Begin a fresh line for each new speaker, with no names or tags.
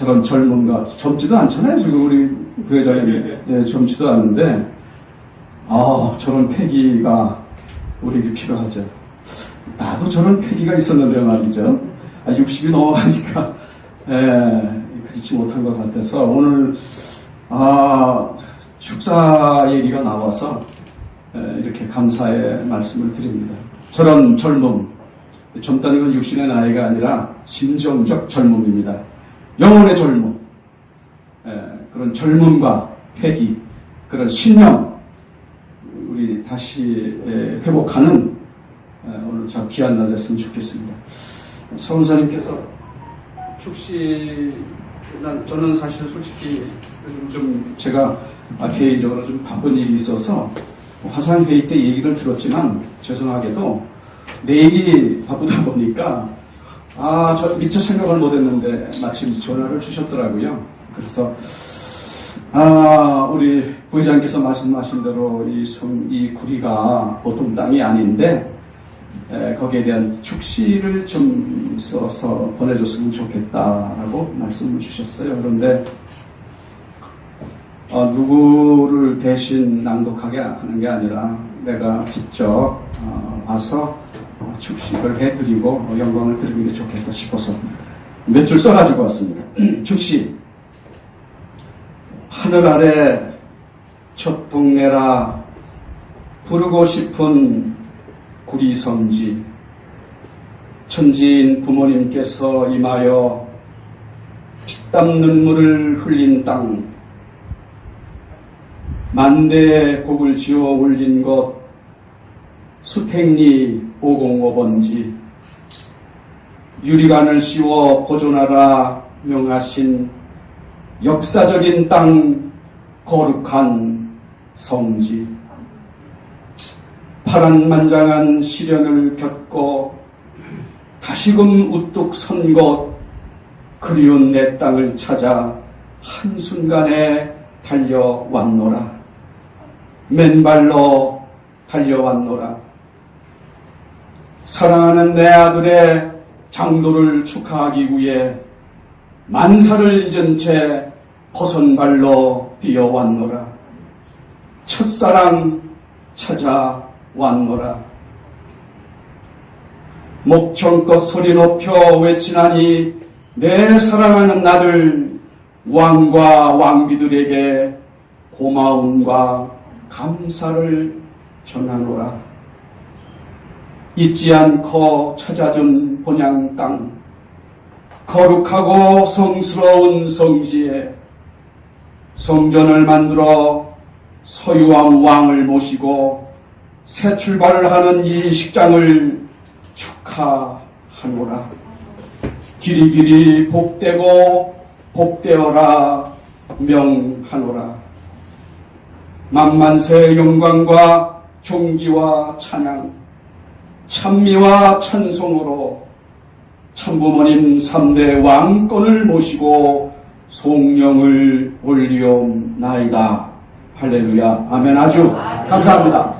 저런 젊음과 젊지도 않잖아요. 지금 우리 부회장님 예, 젊지도 않는데 아 저런 패기가 우리에게 필요하죠. 나도 저런 패기가 있었는데 말이죠. 아, 60이 넘어가니까 예, 그렇지 못한 것 같아서 오늘 아 축사 얘기가 나와서 예, 이렇게 감사의 말씀을 드립니다. 저런 젊음 젊다는 건 육신의 나이가 아니라 심정적 젊음입니다. 영혼의 젊음, 예, 그런 젊음과 패기, 그런 신념, 우리 다시 예, 회복하는 예, 오늘 저 귀한 날 됐으면 좋겠습니다. 성사님께서 축시, 난, 저는 사실 솔직히 요즘 좀 제가 아, 개인적으로 좀 바쁜 일이 있어서 화상회의 때 얘기를 들었지만 죄송하게도 내일이 바쁘다 보니까 아, 저 미처 생각을 못 했는데 마침 전화를 주셨더라고요. 그래서 아, 우리 부회장께서 말씀하신 대로 이 성, 이 구리가 보통 땅이 아닌데 에, 거기에 대한 축시를 좀 써서 보내줬으면 좋겠다라고 말씀을 주셨어요. 그런데 어, 누구를 대신 낭독하게 하는 게 아니라 내가 직접 어, 와서 어, 축식을 해드리고 어, 영광을 드리는 게 좋겠다 싶어서 몇 줄 써가지고 왔습니다. 축시 하늘 아래 첫 동네라 부르고 싶은 구리 성지 천지인 부모님께서 임하여 피땀 눈물을 흘린 땅 만대의 곡을 지어 올린 것 수택리 505번지 유리관을 씌워 보존하라 명하신 역사적인 땅 거룩한 성지. 파란만장한 시련을 겪고 다시금 우뚝 선곳 그리운 내 땅을 찾아 한순간에 달려왔노라. 맨발로 달려왔노라 사랑하는 내 아들의 장도를 축하하기 위해 만사를 잊은 채 벗은발로 뛰어왔노라. 첫사랑 찾아왔노라. 목청껏 소리 높여 외치나니 내 사랑하는 나들 왕과 왕비들에게 고마움과 감사를 전하노라. 잊지 않고 찾아준 본향 땅, 거룩하고 성스러운 성지에 성전을 만들어 서유왕 왕을 모시고 새 출발을 하는 이 식장을 축하하노라. 길이 길이 복되고 복되어라 명하노라. 만만세 영광과 존귀와 찬양, 찬미와 찬송으로 참부모님 3대 왕권을 모시고 송령을 올리옵나이다. 할렐루야. 아멘. 아주 감사합니다.